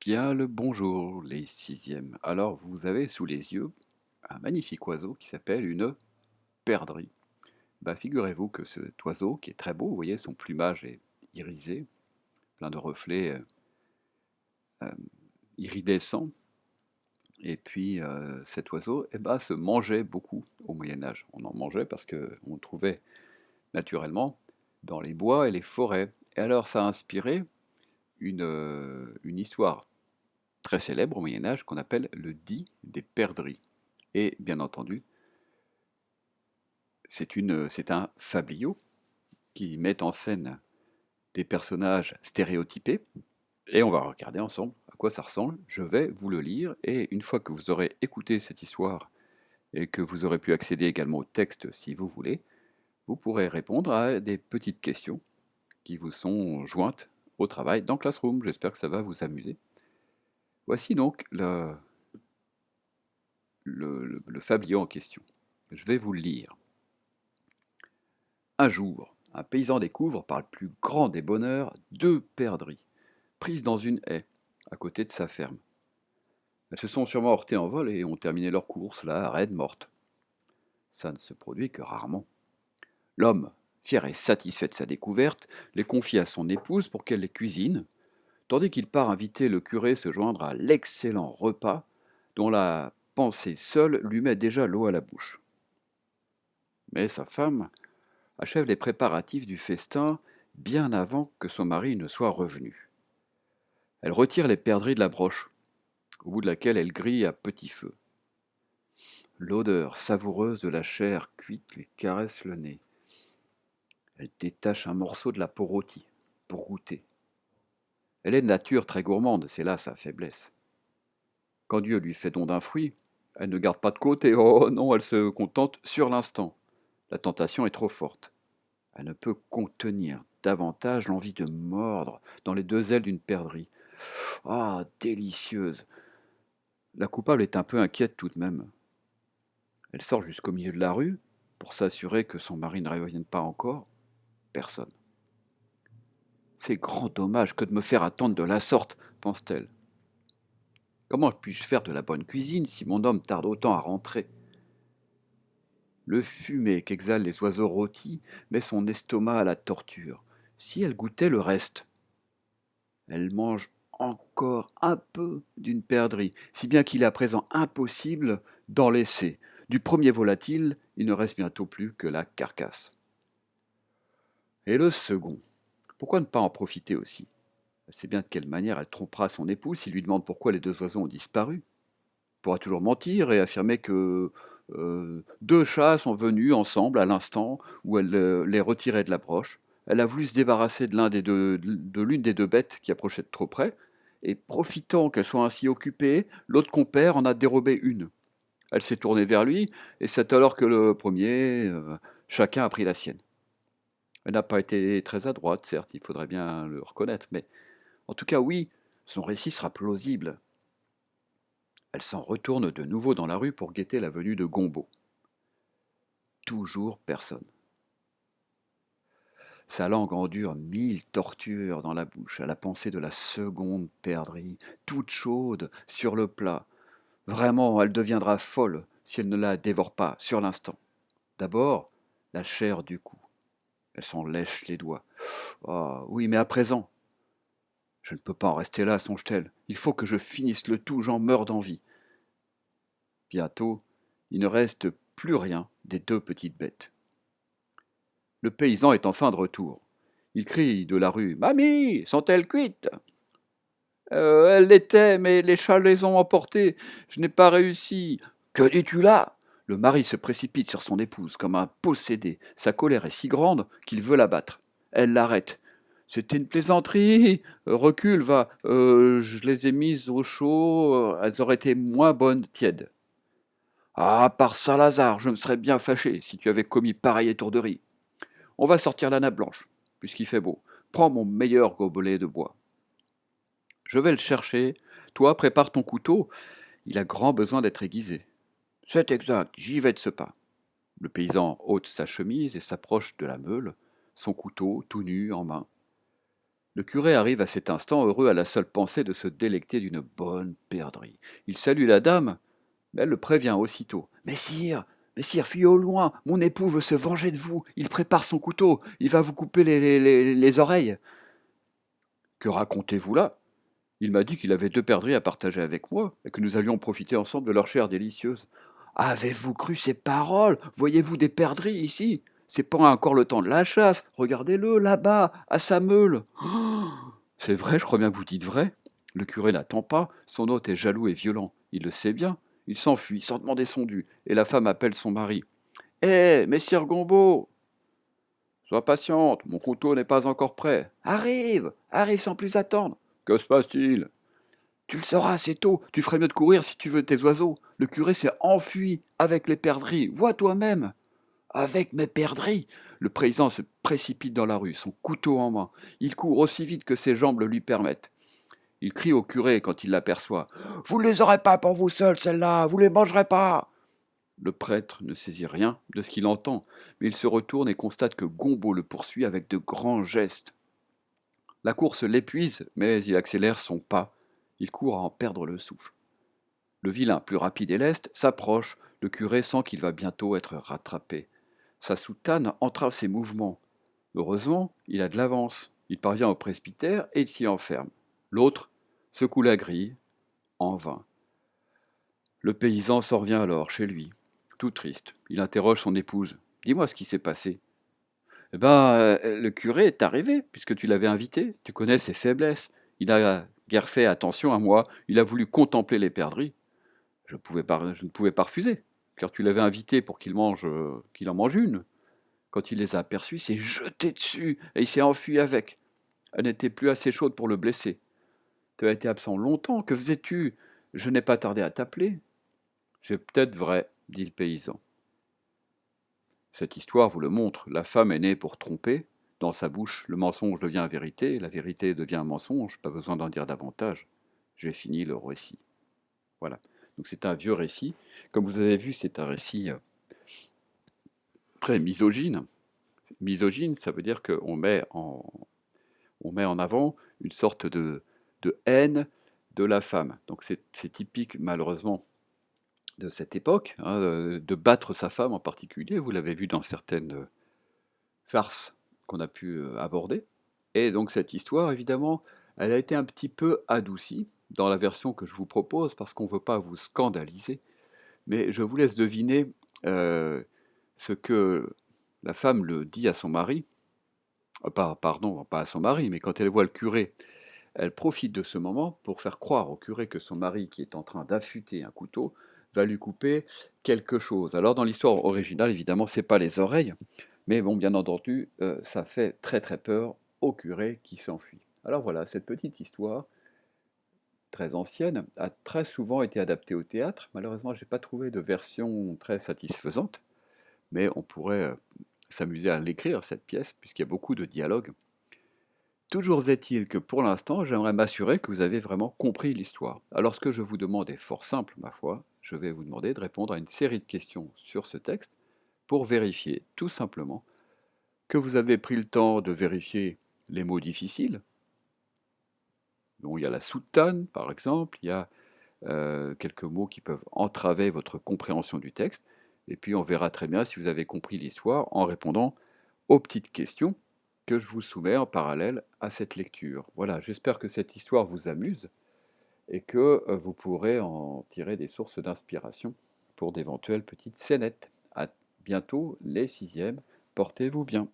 Bien le bonjour, les sixièmes. Alors, vous avez sous les yeux un magnifique oiseau qui s'appelle une perdrix. Bah, figurez-vous que cet oiseau, qui est très beau, vous voyez, son plumage est irisé, plein de reflets euh, euh, iridescents. Et puis, euh, cet oiseau eh ben, se mangeait beaucoup au Moyen Âge. On en mangeait parce qu'on le trouvait naturellement dans les bois et les forêts. Et alors, ça a inspiré une histoire très célèbre au Moyen Âge qu'on appelle le dit des perdrix. Et bien entendu, c'est un fabliau qui met en scène des personnages stéréotypés. Et on va regarder ensemble à quoi ça ressemble. Je vais vous le lire et une fois que vous aurez écouté cette histoire et que vous aurez pu accéder également au texte si vous voulez, vous pourrez répondre à des petites questions qui vous sont jointes au travail dans Classroom. J'espère que ça va vous amuser. Voici donc le, le, fabliau en question. Je vais vous le lire. Un jour, un paysan découvre, par le plus grand des bonheurs, deux perdrix, prises dans une haie, à côté de sa ferme. Elles se sont sûrement heurtées en vol et ont terminé leur course, là, raides, mortes. Ça ne se produit que rarement. L'homme, fier et satisfait de sa découverte, les confie à son épouse pour qu'elle les cuisine, tandis qu'il part inviter le curé se joindre à l'excellent repas dont la pensée seule lui met déjà l'eau à la bouche. Mais sa femme achève les préparatifs du festin bien avant que son mari ne soit revenu. Elle retire les perdrix de la broche, au bout de laquelle elle grille à petit feu. L'odeur savoureuse de la chair cuite lui caresse le nez. Elle détache un morceau de la peau rôtie pour goûter. Elle est de nature très gourmande, c'est là sa faiblesse. Quand Dieu lui fait don d'un fruit, elle ne garde pas de côté, oh non, elle se contente sur l'instant. La tentation est trop forte. Elle ne peut contenir davantage l'envie de mordre dans les deux ailes d'une perdrix. Ah, délicieuse La coupable est un peu inquiète tout de même. Elle sort jusqu'au milieu de la rue pour s'assurer que son mari ne revienne pas encore. Personne. C'est grand dommage que de me faire attendre de la sorte, pense-t-elle. Comment puis-je faire de la bonne cuisine si mon homme tarde autant à rentrer? Le fumet qu'exhalent les oiseaux rôtis met son estomac à la torture. Si elle goûtait le reste Elle mange encore un peu d'une perdrix, si bien qu'il est à présent impossible d'en laisser. Du premier volatile, il ne reste bientôt plus que la carcasse. Et le second? Pourquoi ne pas en profiter aussi? Elle sait bien de quelle manière elle trompera son époux s'il lui demande pourquoi les deux oiseaux ont disparu. Elle pourra toujours mentir et affirmer que euh, deux chats sont venus ensemble à l'instant où elle euh, les retirait de la broche. Elle a voulu se débarrasser de l'une des, deux, de des deux bêtes qui approchaient de trop près, et profitant qu'elle soit ainsi occupée, l'autre compère en a dérobé une. Elle s'est tournée vers lui, et c'est alors que le premier, euh, chacun a pris la sienne. N'a pas été très adroite, certes, il faudrait bien le reconnaître, mais en tout cas, oui, son récit sera plausible. Elle s'en retourne de nouveau dans la rue pour guetter la venue de Gombo. Toujours personne. Sa langue endure mille tortures dans la bouche à la pensée de la seconde perdrix, toute chaude, sur le plat. Vraiment, elle deviendra folle si elle ne la dévore pas sur l'instant. D'abord, la chair du cou, elle s'en lèche les doigts. Ah oui, mais à présent. Je ne peux pas en rester là, songe-t-elle. Il faut que je finisse le tout, j'en meurs d'envie. Bientôt, il ne reste plus rien des deux petites bêtes. Le paysan est enfin de retour. Il crie de la rue Mamie, sont-elles cuites? Euh, Elles l'étaient, mais les chats les ont emportées. Je n'ai pas réussi. Que dis-tu là? Le mari se précipite sur son épouse comme un possédé. Sa colère est si grande qu'il veut la battre. Elle l'arrête. C'était une plaisanterie. Recule, va. Euh, je les ai mises au chaud. Elles auraient été moins bonnes tièdes. Ah, par Saint-Lazare, je me serais bien fâché si tu avais commis pareille étourderie. On va sortir la nappe blanche, puisqu'il fait beau. Prends mon meilleur gobelet de bois. Je vais le chercher. Toi, prépare ton couteau. Il a grand besoin d'être aiguisé. C'est exact, j'y vais de ce pas. Le paysan ôte sa chemise et s'approche de la meule, son couteau tout nu en main. Le curé arrive à cet instant heureux à la seule pensée de se délecter d'une bonne perdrix. Il salue la dame, mais elle le prévient aussitôt. Messire, messire, fuyez au loin, mon époux veut se venger de vous, il prépare son couteau, il va vous couper les, les- les- les oreilles. Que racontez-vous là? Il m'a dit qu'il avait deux perdrix à partager avec moi, et que nous allions profiter ensemble de leur chair délicieuse. Avez-vous cru ces paroles? Voyez-vous des perdrix ici? C'est pas encore le temps de la chasse. Regardez-le là-bas, à sa meule. Oh C'est vrai, je crois bien que vous dites vrai. Le curé n'attend pas, son hôte est jaloux et violent. Il le sait bien. Il s'enfuit sans demander son dû, et la femme appelle son mari. Hé, messire Gombeau Sois patiente, mon couteau n'est pas encore prêt. Arrive, arrive sans plus attendre. Que se passe-t-il? Tu le sauras assez tôt, tu ferais mieux de courir si tu veux tes oiseaux. Le curé s'est enfui avec les perdrix, vois toi-même. Avec mes perdrix Le paysan se précipite dans la rue, son couteau en main. Il court aussi vite que ses jambes le lui permettent. Il crie au curé quand il l'aperçoit. Vous ne les aurez pas pour vous seuls, celles-là, vous les mangerez pas. Le prêtre ne saisit rien de ce qu'il entend, mais il se retourne et constate que Gombeau le poursuit avec de grands gestes. La course l'épuise, mais il accélère son pas. Il court à en perdre le souffle. Le vilain, plus rapide et leste, s'approche. Le curé sent qu'il va bientôt être rattrapé. Sa soutane entrave ses mouvements. Heureusement, il a de l'avance. Il parvient au presbytère et il s'y enferme. L'autre secoue la grille, en vain. Le paysan s'en revient alors chez lui, tout triste. Il interroge son épouse. Dis-moi ce qui s'est passé. Eh ben, euh, le curé est arrivé, puisque tu l'avais invité. Tu connais ses faiblesses. Il a guère fait attention à moi. Il a voulu contempler les perdrix. Je, ne pouvais pas refuser, car tu l'avais invité pour qu'il mange, euh, qu'il en mange une. Quand il les a aperçus, il s'est jeté dessus et il s'est enfui avec. Elle n'était plus assez chaude pour le blesser. Tu as été absent longtemps. Que faisais-tu? Je n'ai pas tardé à t'appeler. C'est peut-être vrai, dit le paysan. Cette histoire vous le montre. La femme est née pour tromper. Dans sa bouche, le mensonge devient vérité, la vérité devient mensonge. Pas besoin d'en dire davantage. J'ai fini le récit. Voilà. C'est un vieux récit. Comme vous avez vu, c'est un récit euh, très misogyne. Misogyne, ça veut dire qu'on met en, avant une sorte de, haine de la femme. Donc c'est typique, malheureusement, de cette époque, hein, euh, de battre sa femme en particulier. Vous l'avez vu dans certaines euh, farces qu'on a pu aborder. Et donc cette histoire, évidemment, elle a été un petit peu adoucie dans la version que je vous propose parce qu'on ne veut pas vous scandaliser. Mais je vous laisse deviner euh, ce que la femme le dit à son mari. Euh, pas- pardon, pas à son mari, mais quand elle voit le curé, elle profite de ce moment pour faire croire au curé que son mari, qui est en train d'affûter un couteau, va lui couper quelque chose. Alors dans l'histoire originale, évidemment, c'est pas les oreilles, mais bon, bien entendu, euh, ça fait très très peur au curé qui s'enfuit. Alors voilà, cette petite histoire très ancienne a très souvent été adaptée au théâtre. Malheureusement, j'ai pas trouvé de version très satisfaisante, mais on pourrait euh, s'amuser à l'écrire cette pièce puisqu'il y a beaucoup de dialogues. Toujours est-il que pour l'instant, j'aimerais m'assurer que vous avez vraiment compris l'histoire. Alors ce que je vous demande est fort simple, ma foi. Je vais vous demander de répondre à une série de questions sur ce texte pour vérifier tout simplement que vous avez pris le temps de vérifier les mots difficiles. Il y a la soutane, par exemple, il y a euh, quelques mots qui peuvent entraver votre compréhension du texte, et puis on verra très bien si vous avez compris l'histoire en répondant aux petites questions que je vous soumets en parallèle à cette lecture. Voilà, j'espère que cette histoire vous amuse et que euh, vous pourrez en tirer des sources d'inspiration pour d'éventuelles petites scénettes. À bientôt les sixièmes, portez-vous bien.